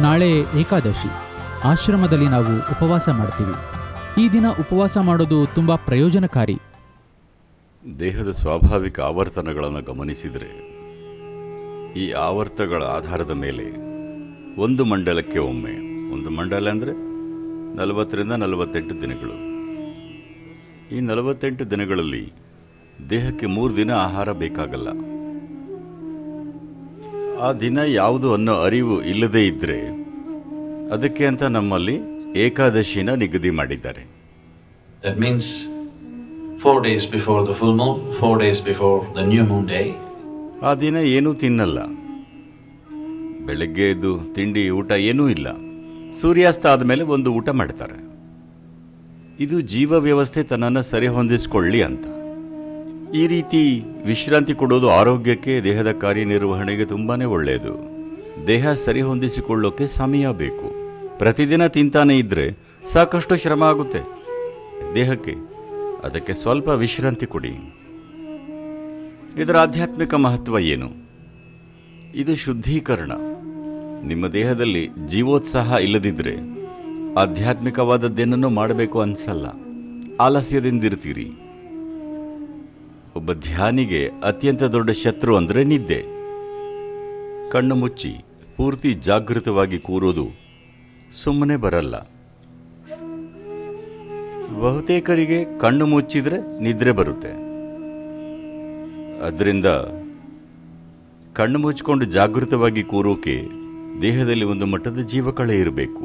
ನಾಳೆ ಏಕಾದಶಿ. ಆಶ್ರಮದಲ್ಲಿ ನಾವು ಉಪವಾಸ ಮಾಡ್ತೀವಿ. ಈ ದಿನ ಉಪವಾಸ ಮಾಡೋದು ತುಂಬ ಪ್ರಯೋಜನಕಾರಿ. ದೇಹದ ಸ್ವಾಭಾವಿಕ ಆವರ್ತನಗಳನ್ನು ಗಮನಿಸಿದರೆ, ಈ ಆವರ್ತಗಳ ಆಧಾರದ ಮೇಲೆ ಒಂದು ಮಂಡಲಕ್ಕೆ ಒಮ್ಮೆ, ಒಂದು ಮಂಡಲ ಅಂದರೆ ನಲವತ್ತರಿಂದ ನಲವತ್ತೆಂಟು ದಿನಗಳು. ಈ ನಲವತ್ತೆಂಟು ದಿನಗಳಲ್ಲಿ ದೇಹಕ್ಕೆ ಮೂರು ದಿನ ಆಹಾರ ಬೇಕಾಗಲ್ಲ. ಆ ದಿನ ಯಾವುದು ಅನ್ನೋ ಅರಿವು ಇಲ್ಲದೇ ಇದ್ದರೆ ಅದಕ್ಕೆ ಅಂತ ನಮ್ಮಲ್ಲಿ ಏಕಾದಶಿನ ನಿಗದಿ ಮಾಡಿದ್ದಾರೆ. That means four days before the full moon four days before the new moon day ಆ ದಿನ ಏನೂ ತಿನ್ನಲ್ಲ. ಬೆಳಗ್ಗೆ ಎದ್ದು ತಿಂಡಿ ಊಟ ಏನೂ ಇಲ್ಲ. ಸೂರ್ಯಾಸ್ತ ಆದಮೇಲೆ ಒಂದು ಊಟ ಮಾಡ್ತಾರೆ. ಇದು ಜೀವ ವ್ಯವಸ್ಥೆ ತನ್ನನ್ನು ಸರಿ ಹೊಂದಿಸ್ಕೊಳ್ಳಿ ಅಂತ. ಈ ರೀತಿ ವಿಶ್ರಾಂತಿ ಕೊಡೋದು ಆರೋಗ್ಯಕ್ಕೆ, ದೇಹದ ಕಾರ್ಯನಿರ್ವಹಣೆಗೆ ತುಂಬಾನೇ ಒಳ್ಳೆಯದು ದೇಹ ಸರಿ ಹೊಂದಿಸಿಕೊಳ್ಳೋಕೆ ಸಮಯ ಬೇಕು. ಪ್ರತಿದಿನ ತಿಂತಾನೆ ಇದ್ರೆ ಸಾಕಷ್ಟು ಶ್ರಮ ಆಗುತ್ತೆ. ದೇಹಕ್ಕೆ, ಅದಕ್ಕೆ ಸ್ವಲ್ಪ ವಿಶ್ರಾಂತಿ ಕೊಡಿ. ಇದರ ಆಧ್ಯಾತ್ಮಿಕ ಮಹತ್ವ ಏನು? ಇದು ಶುದ್ಧೀಕರಣ. ನಿಮ್ಮ ದೇಹದಲ್ಲಿ ಜೀವೋತ್ಸಾಹ ಇಲ್ಲದಿದ್ದರೆ ಆಧ್ಯಾತ್ಮಿಕವಾದದ್ದೇನನ್ನು ಮಾಡಬೇಕು ಅನ್ಸಲ್ಲ. ಆಲಸ್ಯದಿಂದಿರ್ತೀರಿ. ಒಬ್ಬ ಧ್ಯಾನಿಗೆ ಅತ್ಯಂತ ದೊಡ್ಡ ಶತ್ರು ಅಂದರೆ ನಿದ್ದೆ. ಕಣ್ಣು ಮುಚ್ಚಿ ಪೂರ್ತಿ ಜಾಗೃತವಾಗಿ ಕೂರೋದು ಸುಮ್ಮನೆ ಬರಲ್ಲ. ಬಹುತೇಕರಿಗೆ ಕಣ್ಣು ಮುಚ್ಚಿದರೆ ನಿದ್ರೆ ಬರುತ್ತೆ. ಅದರಿಂದ ಕಣ್ಣು ಮುಚ್ಚಿಕೊಂಡು ಜಾಗೃತವಾಗಿ ಕೂರೋಕೆ ದೇಹದಲ್ಲಿ ಒಂದು ಮಟ್ಟದ ಜೀವಕಳೆ ಇರಬೇಕು.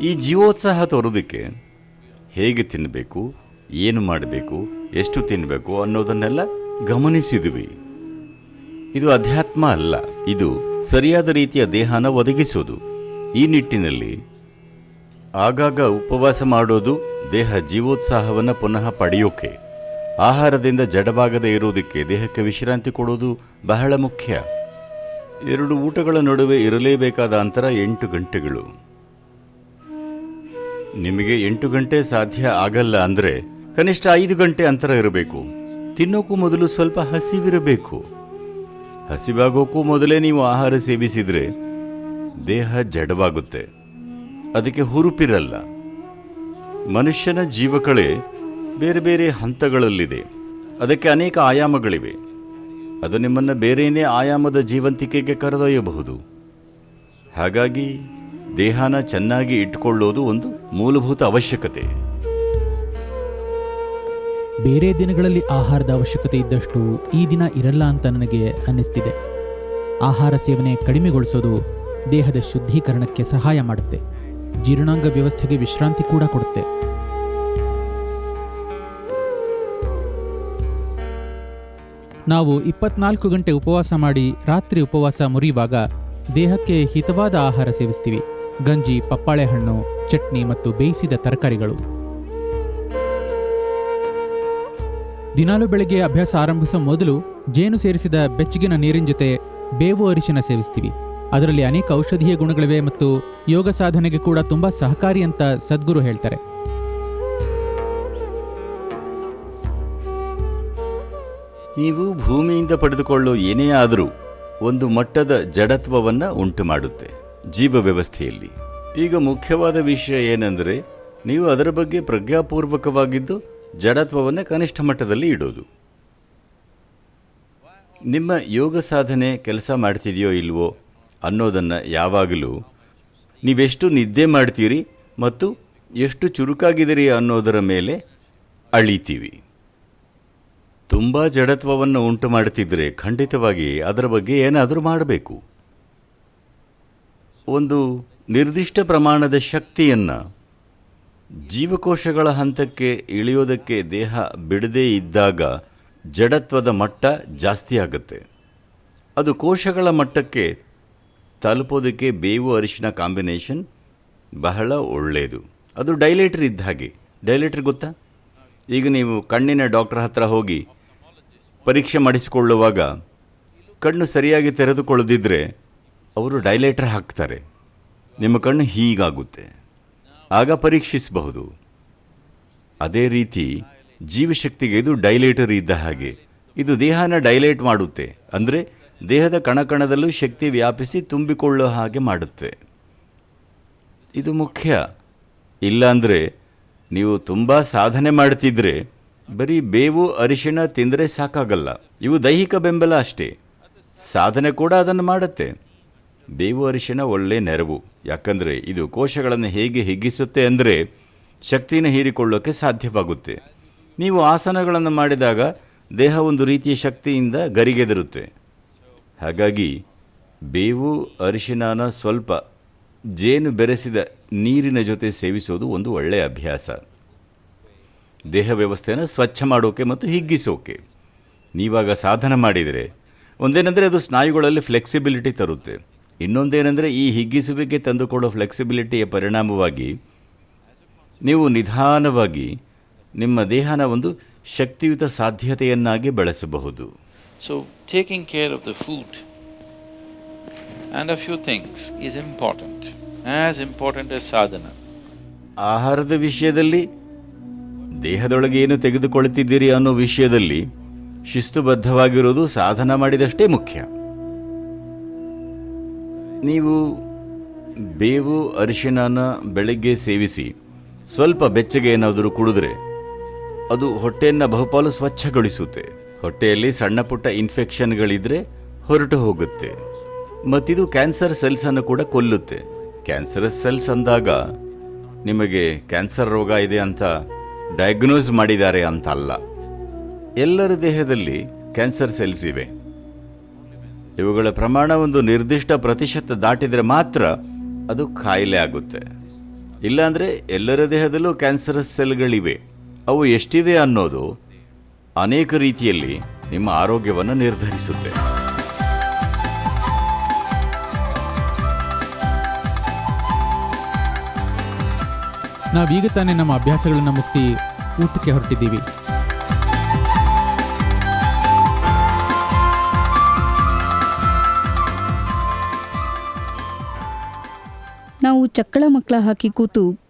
ಈ ಜೀವೋತ್ಸಾಹ ತೋರೋದಕ್ಕೆ ಹೇಗೆ ತಿನ್ನಬೇಕು ಏನು ಮಾಡಬೇಕು ಎಷ್ಟು ತಿನ್ನಬೇಕು ಅನ್ನೋದನ್ನೆಲ್ಲ ಗಮನಿಸಿದ್ವಿ. ಇದು ಅಧ್ಯಾತ್ಮ ಅಲ್ಲ, ಇದು ಸರಿಯಾದ ರೀತಿಯ ದೇಹನ ಒದಗಿಸೋದು. ಈ ನಿಟ್ಟಿನಲ್ಲಿ ಆಗಾಗ ಉಪವಾಸ ಮಾಡೋದು ದೇಹ ಜೀವೋತ್ಸಾಹವನ್ನು ಪುನಃ ಪಡೆಯೋಕೆ, ಆಹಾರದಿಂದ ಜಡವಾಗದೇ ಇರೋದಕ್ಕೆ ದೇಹಕ್ಕೆ ವಿಶ್ರಾಂತಿ ಕೊಡೋದು ಬಹಳ ಮುಖ್ಯ. ಎರಡು ಊಟಗಳ ನಡುವೆ ಇರಲೇಬೇಕಾದ ಅಂತರ ಎಂಟು ಗಂಟೆಗಳು. ನಿಮಗೆ ಎಂಟು ಗಂಟೆ ಸಾಧ್ಯ ಆಗಲ್ಲ ಅಂದರೆ ಕನಿಷ್ಠ ಐದು ಗಂಟೆ ಅಂತರ ಇರಬೇಕು. ತಿನ್ನೋಕ್ಕೂ ಮೊದಲು ಸ್ವಲ್ಪ ಹಸಿವಿರಬೇಕು. ಹಸಿವಾಗೋಕ್ಕೂ ಮೊದಲೇ ನೀವು ಆಹಾರ ಸೇವಿಸಿದರೆ ದೇಹ ಜಡವಾಗುತ್ತೆ. ಅದಕ್ಕೆ ಹುರುಪಿರಲ್ಲ. ಮನುಷ್ಯನ ಜೀವಕಳೆ ಬೇರೆ ಬೇರೆ ಹಂತಗಳಲ್ಲಿದೆ. ಅದಕ್ಕೆ ಅನೇಕ ಆಯಾಮಗಳಿವೆ. ಅದು ನಿಮ್ಮನ್ನು ಬೇರೆಯೇ ಆಯಾಮದ ಜೀವಂತಿಕೆಗೆ ಕರೆದೊಯ್ಯಬಹುದು. ಹಾಗಾಗಿ ದೇಹನ ಚೆನ್ನಾಗಿ ಇಟ್ಕೊಳ್ಳೋದು ಒಂದು ಮೂಲಭೂತ ಅವಶ್ಯಕತೆ. ಬೇರೆ ದಿನಗಳಲ್ಲಿ ಆಹಾರದ ಅವಶ್ಯಕತೆ ಇದ್ದಷ್ಟು ಈ ದಿನ ಇರಲ್ಲ ಅಂತ ನನಗೆ ಅನ್ನಿಸ್ತಿದೆ. ಆಹಾರ ಸೇವನೆ ಕಡಿಮೆಗೊಳಿಸೋದು ದೇಹದ ಶುದ್ಧೀಕರಣಕ್ಕೆ ಸಹಾಯ ಮಾಡುತ್ತೆ. ಜೀರ್ಣಾಂಗ ವ್ಯವಸ್ಥೆಗೆ ವಿಶ್ರಾಂತಿ ಕೂಡ ಕೊಡುತ್ತೆ. ನಾವು ಇಪ್ಪತ್ನಾಲ್ಕು ಗಂಟೆ ಉಪವಾಸ ಮಾಡಿ ರಾತ್ರಿ ಉಪವಾಸ ಮುರಿಯುವಾಗ ದೇಹಕ್ಕೆ ಹಿತವಾದ ಆಹಾರ ಸೇವಿಸ್ತೀವಿ. ಗಂಜಿ, ಪಪ್ಪಾಳೆ ಹಣ್ಣು, ಚಟ್ನಿ ಮತ್ತು ಬೇಯಿಸಿದ ತರಕಾರಿಗಳು. ದಿನಾಲು ಬೆಳಗ್ಗೆ ಅಭ್ಯಾಸ ಆರಂಭಿಸೋ ಮೊದಲು ಜೇನು ಸೇರಿಸಿದ ಬೆಚ್ಚಗಿನ ನೀರಿನ ಜೊತೆ ಬೇವು ಅರಿಶಿನ ಸೇವಿಸ್ತೀವಿ. ಅದರಲ್ಲಿ ಅನೇಕ ಔಷಧೀಯ ಗುಣಗಳಿವೆ ಮತ್ತು ಯೋಗ ಸಾಧನೆಗೆ ಕೂಡ ತುಂಬಾ ಸಹಕಾರಿ ಅಂತ ಸದ್ಗುರು ಹೇಳ್ತಾರೆ. ನೀವು ಭೂಮಿಯಿಂದ ಪಡೆದುಕೊಳ್ಳೋ ಏನೇ ಆದರೂ ಒಂದು ಮಟ್ಟದ ಜಡತ್ವವನ್ನು ಉಂಟು ಮಾಡುತ್ತೆ ಜೀವ ವ್ಯವಸ್ಥೆಯಲ್ಲಿ. ಈಗ ಮುಖ್ಯವಾದ ವಿಷಯ ಏನೆಂದರೆ, ನೀವು ಅದರ ಬಗ್ಗೆ ಪ್ರಜ್ಞಾಪೂರ್ವಕವಾಗಿದ್ದು ಜಡತ್ವವನ್ನು ಕನಿಷ್ಠ ಮಟ್ಟದಲ್ಲಿ ಇಡೋದು. ನಿಮ್ಮ ಯೋಗ ಸಾಧನೆ ಕೆಲಸ ಮಾಡ್ತಿದೆಯೋ ಇಲ್ವೋ ಅನ್ನೋದನ್ನು ಯಾವಾಗಲೂ ನೀವೆಷ್ಟು ನಿದ್ದೆ ಮಾಡ್ತೀರಿ ಮತ್ತು ಎಷ್ಟು ಚುರುಕಾಗಿದ್ದೀರಿ ಅನ್ನೋದರ ಮೇಲೆ ಅಳಿತೀವಿ. ತುಂಬ ಜಡತ್ವವನ್ನು ಉಂಟು ಮಾಡುತ್ತಿದ್ದರೆ ಖಂಡಿತವಾಗಿ ಅದರ ಬಗ್ಗೆ ಏನಾದರೂ ಮಾಡಬೇಕು. ಒಂದು ನಿರ್ದಿಷ್ಟ ಪ್ರಮಾಣದ ಶಕ್ತಿಯನ್ನು ಜೀವಕೋಶಗಳ ಹಂತಕ್ಕೆ ಇಳಿಯೋದಕ್ಕೆ ದೇಹ ಬಿಡದೇ ಇದ್ದಾಗ ಜಡತ್ವದ ಮಟ್ಟ ಜಾಸ್ತಿ ಆಗುತ್ತೆ. ಅದು ಕೋಶಗಳ ಮಟ್ಟಕ್ಕೆ ತಲುಪೋದಕ್ಕೆ ಬೇವು ಅರಿಶಿನ ಕಾಂಬಿನೇಷನ್ ಬಹಳ ಒಳ್ಳೆಯದು. ಅದು ಡೈಲೇಟರ್ ಇದ್ದ ಹಾಗೆ. ಡೈಲೇಟರ್ ಗೊತ್ತಾ? ಈಗ ನೀವು ಕಣ್ಣಿನ ಡಾಕ್ಟರ್ ಹತ್ರ ಹೋಗಿ ಪರೀಕ್ಷೆ ಮಾಡಿಸಿಕೊಳ್ಳುವಾಗ ಕಣ್ಣು ಸರಿಯಾಗಿ ತೆರೆದುಕೊಳ್ಳದಿದ್ದರೆ ಅವರು ಡೈಲೇಟರ್ ಹಾಕ್ತಾರೆ. ನಿಮ್ಮ ಕಣ್ಣು ಹೀಗಾಗುತ್ತೆ. ಆಗ ಪರೀಕ್ಷಿಸಬಹುದು. ಅದೇ ರೀತಿ ಜೀವಶಕ್ತಿಗೆ ಇದು ಡೈಲೇಟರ್ ಇದ್ದ ಹಾಗೆ. ಇದು ದೇಹನ ಡೈಲೇಟ್ ಮಾಡುತ್ತೆ. ಅಂದರೆ ದೇಹದ ಕಣಕಣದಲ್ಲೂ ಶಕ್ತಿ ವ್ಯಾಪಿಸಿ ತುಂಬಿಕೊಳ್ಳೋ ಹಾಗೆ ಮಾಡುತ್ತೆ. ಇದು ಮುಖ್ಯ. ಇಲ್ಲಾಂದರೆ ನೀವು ತುಂಬ ಸಾಧನೆ ಮಾಡ್ತಿದ್ರೆ ಬರೀ ಬೇವು, ಅರಿಶಿಣ ತಿಂದರೆ ಸಾಕಾಗಲ್ಲ. ಇವು ದೈಹಿಕ ಬೆಂಬಲ ಅಷ್ಟೇ. ಸಾಧನೆ ಕೂಡ ಅದನ್ನು ಮಾಡುತ್ತೆ. ಬೇವು ಅರಿಶಿನ ಒಳ್ಳೆ ನೆರವು. ಯಾಕಂದರೆ ಇದು ಕೋಶಗಳನ್ನು ಹೇಗೆ ಹಿಗ್ಗಿಸುತ್ತೆ ಅಂದರೆ ಶಕ್ತಿನ ಹೀರಿಕೊಳ್ಳೋಕ್ಕೆ ಸಾಧ್ಯವಾಗುತ್ತೆ. ನೀವು ಆಸನಗಳನ್ನು ಮಾಡಿದಾಗ ದೇಹ ಒಂದು ರೀತಿಯ ಶಕ್ತಿಯಿಂದ ಗರಿಗೆದರುತ್ತೆ. ಹಾಗಾಗಿ ಬೇವು ಅರಿಶಿಣನ ಸ್ವಲ್ಪ ಜೇನು ಬೆರೆಸಿದ ನೀರಿನ ಜೊತೆ ಸೇವಿಸೋದು ಒಂದು ಒಳ್ಳೆಯ ಅಭ್ಯಾಸ. ದೇಹ ವ್ಯವಸ್ಥೆಯನ್ನು ಸ್ವಚ್ಛ ಮಾಡೋಕೆ ಮತ್ತು ಹಿಗ್ಗಿಸೋಕೆ. ನೀವಾಗ ಸಾಧನ ಮಾಡಿದರೆ, ಒಂದೇನೆಂದರೆ ಅದು ಸ್ನಾಯುಗಳಲ್ಲಿ ಫ್ಲೆಕ್ಸಿಬಿಲಿಟಿ ತರುತ್ತೆ. ಇನ್ನೊಂದೇನೆಂದರೆ ಈ ಹಿಗ್ಗಿಸುವಿಕೆ ತಂದುಕೊಡೋ ಫ್ಲೆಕ್ಸಿಬಿಲಿಟಿಯ ಪರಿಣಾಮವಾಗಿ ನೀವು ನಿಧಾನವಾಗಿ ನಿಮ್ಮ ದೇಹನ ಒಂದು ಶಕ್ತಿಯುತ ಸಾಧ್ಯತೆಯನ್ನಾಗಿ ಬಳಸಬಹುದು. So taking care of the food and a few things is important as important S ಸಾಧನ ಆಹಾರದ ವಿಷಯದಲ್ಲಿ ದೇಹದೊಳಗೆ ಏನು ತೆಗೆದುಕೊಳ್ತಿದ್ದೀರಿ ಅನ್ನೋ ವಿಷಯದಲ್ಲಿ ಶಿಸ್ತುಬದ್ಧವಾಗಿರೋದು ಸಾಧನ ಮಾಡಿದಷ್ಟೇ ಮುಖ್ಯ. ನೀವು ಬೇವು, ಅರಿಶಿಣನ ಬೆಳಗ್ಗೆ ಸೇವಿಸಿ, ಸ್ವಲ್ಪ ಬೆಚ್ಚಗೆ ಏನಾದರೂ ಕುಡಿದ್ರೆ, ಅದು ಹೊಟ್ಟೆಯನ್ನು ಬಹುಪಾಲು ಸ್ವಚ್ಛಗೊಳಿಸುತ್ತೆ. ಹೊಟ್ಟೆಯಲ್ಲಿ ಸಣ್ಣ ಪುಟ್ಟ ಇನ್ಫೆಕ್ಷನ್ಗಳಿದ್ರೆ ಹೊರಟು ಹೋಗುತ್ತೆ. ಮತ್ತಿದು ಕ್ಯಾನ್ಸರ್ ಸೆಲ್ಸನ್ನು ಕೂಡ ಕೊಲ್ಲುತ್ತೆ. ಕ್ಯಾನ್ಸರಸ್ ಸೆಲ್ಸ್ ಅಂದಾಗ ನಿಮಗೆ ಕ್ಯಾನ್ಸರ್ ರೋಗ ಇದೆ ಅಂತ ಡಯಾಗ್ನೋಸ್ ಮಾಡಿದ್ದಾರೆ ಅಂತ ಅಲ್ಲ ಎಲ್ಲರ ದೇಹದಲ್ಲಿ ಕ್ಯಾನ್ಸರ್ ಸೆಲ್ಸ್ ಇವೆ. ಇವುಗಳ ಪ್ರಮಾಣ ಒಂದು ನಿರ್ದಿಷ್ಟ ಪ್ರತಿಶತ ದಾಟಿದರೆ ಮಾತ್ರ ಅದು ಕಾಯಿಲೆ ಆಗುತ್ತೆ. ಇಲ್ಲಾಂದರೆ ಎಲ್ಲರ ದೇಹದಲ್ಲೂ ಕ್ಯಾನ್ಸರಸ್ ಸೆಲ್ಗಳಿವೆ. ಅವು ಎಷ್ಟಿವೆ ಅನ್ನೋದು ಅನೇಕ ರೀತಿಯಲ್ಲಿ ನಿಮ್ಮ ಆರೋಗ್ಯವನ್ನು ನಿರ್ಧರಿಸುತ್ತೆ. ನಾವೀಗ ತಾನೇ ನಮ್ಮ ಅಭ್ಯಾಸಗಳನ್ನು ಮುಗಿಸಿ ಊಟಕ್ಕೆ ಹೊರಟಿದ್ದೀವಿ. ಚಕ್ಕಳ ಮಕ್ಕಳ ಹಾಕಿ ಕೂತು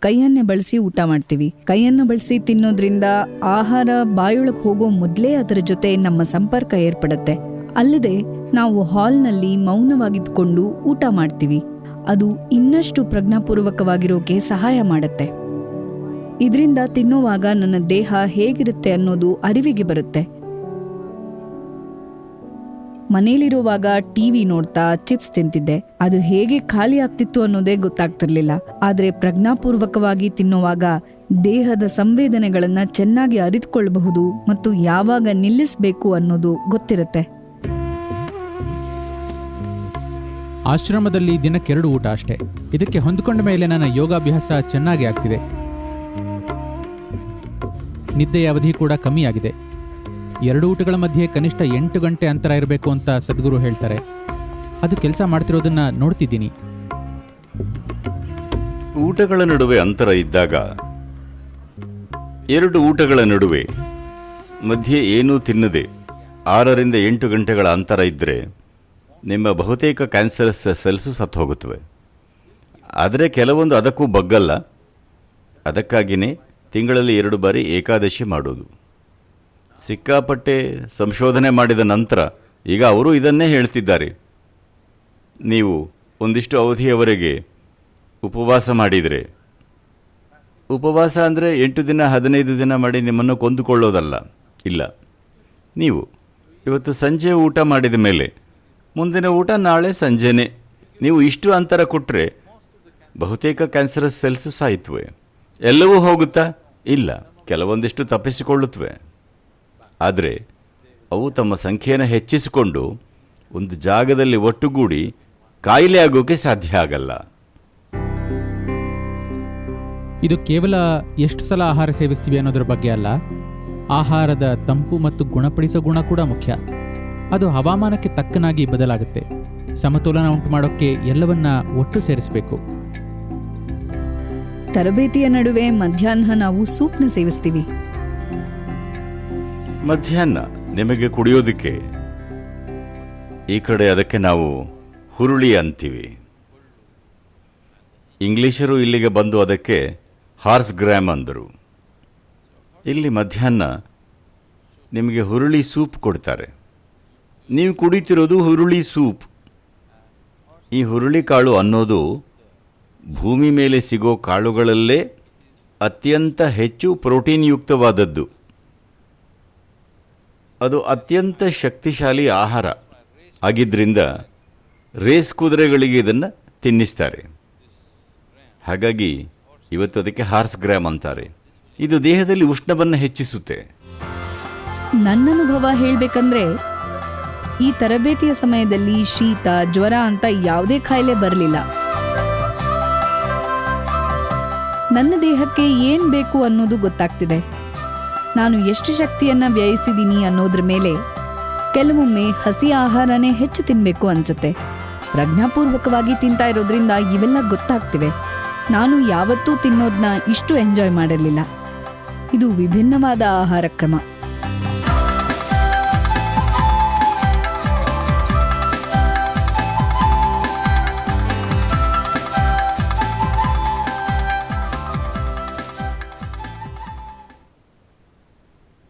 ಕೈಯನ್ನೇ ಬಳಸಿ ಊಟ ಮಾಡ್ತೀವಿ. ಕೈಯನ್ನು ಬಳಸಿ ತಿನ್ನೋದ್ರಿಂದ ಆಹಾರ ಬಾಯೊಳಗೆ ಹೋಗೋ ಮೊದಲೇ ಅದರ ಜೊತೆ ನಮ್ಮ ಸಂಪರ್ಕ ಏರ್ಪಡುತ್ತೆ. ಅಲ್ಲದೆ ನಾವು ಹಾಲ್ನಲ್ಲಿ ಮೌನವಾಗಿದ್ದುಕೊಂಡು ಊಟ ಮಾಡ್ತೀವಿ. ಅದು ಇನ್ನಷ್ಟು ಪ್ರಜ್ಞಾಪೂರ್ವಕವಾಗಿರೋಕೆ ಸಹಾಯ ಮಾಡುತ್ತೆ. ಇದರಿಂದ ತಿನ್ನುವಾಗ ನನ್ನ ದೇಹ ಹೇಗಿರುತ್ತೆ ಅನ್ನೋದು ಅರಿವಿಗೆ ಬರುತ್ತೆ. ಮನೇಲಿರುವಾಗ ಟಿವಿ ನೋಡ್ತಾ ಚಿಪ್ಸ್ ತಿಂತಿದ್ದೆ. ಅದು ಹೇಗೆ ಖಾಲಿ ಆಗ್ತಿತ್ತು ಅನ್ನೋದೇ ಗೊತ್ತಾಗ್ತಿರ್ಲಿಲ್ಲ. ಆದ್ರೆ ಪ್ರಜ್ಞಾಪೂರ್ವಕವಾಗಿ ತಿನ್ನುವಾಗ ದೇಹದ ಸಂವೇದನೆಗಳನ್ನ ಚೆನ್ನಾಗಿ ಅರಿತುಕೊಳ್ಳಬಹುದು ಮತ್ತು ಯಾವಾಗ ನಿಲ್ಲಿಸಬೇಕು ಅನ್ನೋದು ಗೊತ್ತಿರುತ್ತೆ. ಆಶ್ರಮದಲ್ಲಿ ದಿನಕ್ಕೆರಡು ಊಟ ಅಷ್ಟೇ. ಇದಕ್ಕೆ ಹೊಂದಿಕೊಂಡ ಮೇಲೆ ನನ್ನ ಯೋಗಾಭ್ಯಾಸ ಚೆನ್ನಾಗಿ ಆಗ್ತಿದೆ. ನಿದ್ದೆಯ ಅವಧಿ ಕೂಡ ಕಮ್ಮಿಯಾಗಿದೆ. ಎರಡು ಊಟಗಳ ಮಧ್ಯೆ ಕನಿಷ್ಠ ಎಂಟು ಗಂಟೆ ಅಂತರ ಇರಬೇಕು ಅಂತ ಸದ್ಗುರು ಹೇಳ್ತಾರೆ. ಅದು ಕೆಲಸ ಮಾಡ್ತಿರೋದನ್ನ ನೋಡ್ತಿದ್ದೀನಿ. ಊಟಗಳ ನಡುವೆ ಅಂತರ ಇದ್ದಾಗ ಎರಡು ಊಟಗಳ ನಡುವೆ ಮಧ್ಯೆ ಏನೂ ತಿನ್ನದೆ ಆರರಿಂದ ಎಂಟು ಗಂಟೆಗಳ ಅಂತರ ಇದ್ದರೆ ನಿಮ್ಮ ಬಹುತೇಕ ಕ್ಯಾನ್ಸರಸ್ ಸೆಲ್ಸು ಸತ್ತು ಹೋಗುತ್ತವೆ ಆದರೆ ಕೆಲವೊಂದು ಅದಕ್ಕೂ ಬಗ್ಗಲ್ಲ. ಅದಕ್ಕಾಗಿಯೇ ತಿಂಗಳಲ್ಲಿ ಎರಡು ಬಾರಿ ಏಕಾದಶಿ ಮಾಡೋದು. ಸಿಕ್ಕಾಪಟ್ಟೆ ಸಂಶೋಧನೆ ಮಾಡಿದ ನಂತರ ಈಗ ಅವರು ಇದನ್ನೇ ಹೇಳ್ತಿದ್ದಾರೆ. ನೀವು ಒಂದಿಷ್ಟು ಅವಧಿಯವರೆಗೆ ಉಪವಾಸ ಮಾಡಿದರೆ. ಉಪವಾಸ ಅಂದರೆ ಎಂಟು ದಿನ, ಹದಿನೈದು ದಿನ ಮಾಡಿ ನಿಮ್ಮನ್ನು ಕೊಂದುಕೊಳ್ಳೋದಲ್ಲ. ಇಲ್ಲ. ನೀವು ಇವತ್ತು ಸಂಜೆ ಊಟ ಮಾಡಿದ ಮೇಲೆ, ಮುಂದಿನ ಊಟ ನಾಳೆ ಸಂಜೆನೇ. ನೀವು ಇಷ್ಟು ಅಂತರ ಕೊಟ್ಟರೆ ಬಹುತೇಕ ಕ್ಯಾನ್ಸರಸ್ ಸೆಲ್ಸ್ ಸಾಯ್ತವೆ ಎಲ್ಲವೂ ಹೋಗುತ್ತಾ? ಇಲ್ಲ. ಕೆಲವೊಂದಿಷ್ಟು ತಪ್ಪಿಸಿಕೊಳ್ಳುತ್ತವೆ ಆದರೆ ಅವು ತಮ್ಮ ಸಂಖ್ಯೆಯನ್ನು ಹೆಚ್ಚಿಸಿಕೊಂಡು ಒಂದು ಜಾಗದಲ್ಲಿ ಒಟ್ಟುಗೂಡಿ ಕಾಯಿಲೆ ಆಗೋಕೆ ಸಾಧ್ಯ ಆಗಲ್ಲ. ಇದು ಕೇವಲ ಎಷ್ಟು ಸಲ ಆಹಾರ ಸೇವಿಸ್ತೀವಿ ಅನ್ನೋದ್ರ ಬಗ್ಗೆ ಅಲ್ಲ. ಆಹಾರದ ತಂಪು ಮತ್ತು ಗುಣಪಡಿಸೋ ಗುಣ ಕೂಡ ಮುಖ್ಯ. ಅದು ಹವಾಮಾನಕ್ಕೆ ತಕ್ಕನಾಗಿ ಬದಲಾಗುತ್ತೆ. ಸಮತೋಲನ ಉಂಟು ಮಾಡೋಕ್ಕೆ ಎಲ್ಲವನ್ನ ಒಟ್ಟು ಸೇರಿಸಬೇಕು. ತರಬೇತಿಯ ನಡುವೆ ಮಧ್ಯಾಹ್ನ ನಾವು ಸೂಪ್ನ ಸೇವಿಸ್ತೀವಿ. ಮಧ್ಯಾಹ್ನ ನಿಮಗೆ ಕುಡಿಯೋದಕ್ಕೆ. ಈ ಕಡೆ ಅದಕ್ಕೆ ನಾವು ಹುರುಳಿ ಅಂತೀವಿ. ಇಂಗ್ಲಿಷರು ಇಲ್ಲಿಗೆ ಬಂದು ಅದಕ್ಕೆ ಹಾರ್ಸ್ ಗ್ರಾಮ್ ಅಂದರು. ಇಲ್ಲಿ ಮಧ್ಯಾಹ್ನ ನಿಮಗೆ ಹುರುಳಿ ಸೂಪ್ ಕೊಡ್ತಾರೆ. ನೀವು ಕುಡಿತಿರೋದು ಹುರುಳಿ ಸೂಪ್. ಈ ಹುರುಳಿ ಕಾಳು ಅನ್ನೋದು ಭೂಮಿ ಮೇಲೆ ಸಿಗೋ ಕಾಳುಗಳಲ್ಲೇ ಅತ್ಯಂತ ಹೆಚ್ಚು ಪ್ರೋಟೀನ್ ಯುಕ್ತವಾದದ್ದು ಅದು ಅತ್ಯಂತ ಶಕ್ತಿಶಾಲಿ ಆಹಾರ ಆಗಿದ್ದರಿಂದ ರೇಸ್ ಕುದುರೆಗಳಿಗೆ ಇದನ್ನು ತಿನ್ನಿಸ್ತಾರೆ. ಹಾಗಾಗಿ ಇವತ್ತು ಅದಕ್ಕೆ ಹಾರ್ಸ್ ಗ್ರಾಮ್ ಅಂತಾರೆ. ಇದು ದೇಹದಲ್ಲಿ ಉಷ್ಣವನ್ನು ಹೆಚ್ಚಿಸುತ್ತೆ. ನನ್ನ ಅನುಭವ ಹೇಳಬೇಕಂದ್ರೆ ಈ ತರಬೇತಿಯ ಸಮಯದಲ್ಲಿ ಶೀತ, ಜ್ವರ ಅಂತ ಯಾವುದೇ ಕಾಯಿಲೆ ಬರಲಿಲ್ಲ. ನನ್ನ ದೇಹಕ್ಕೆ ಏನ್ ಬೇಕು ಅನ್ನೋದು ಗೊತ್ತಾಗ್ತಿದೆ. ನಾನು ಎಷ್ಟು ಶಕ್ತಿಯನ್ನ ವ್ಯಯಿಸಿದ್ದೀನಿ ಅನ್ನೋದ್ರ ಮೇಲೆ ಕೆಲವೊಮ್ಮೆ ಹಸಿ ಆಹಾರನೇ ಹೆಚ್ಚು ತಿನ್ನಬೇಕು ಅನ್ಸುತ್ತೆ. ಪ್ರಜ್ಞಾಪೂರ್ವಕವಾಗಿ ತಿಂತಾ ಇರೋದ್ರಿಂದ ಇವೆಲ್ಲ ಗೊತ್ತಾಗ್ತಿವೆ. ನಾನು ಯಾವತ್ತೂ ತಿನ್ನೋದನ್ನ ಇಷ್ಟು ಎಂಜಾಯ್ ಮಾಡಿರಲಿಲ್ಲ. ಇದು ವಿಭಿನ್ನವಾದ ಆಹಾರ ಕ್ರಮ.